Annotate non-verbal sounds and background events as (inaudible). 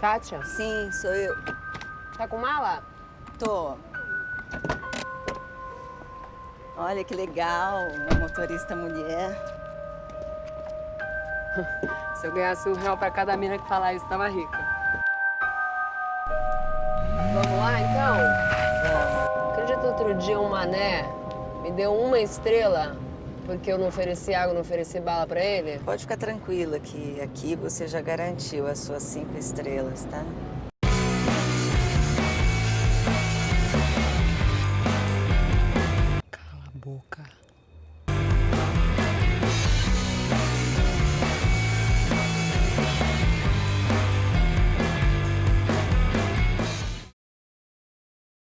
Kátia? Sim, sou eu. Tá com mala? Tô. Olha que legal, uma motorista mulher. (laughs) Se eu ganhasse um real pra cada mina que falar isso, tava rica. Vamos lá, então? Acredito outro dia um mané me deu uma estrela porque eu não ofereci água, não ofereci bala pra ele? Pode ficar tranquila que aqui você já garantiu as suas cinco estrelas, tá? Cala a boca.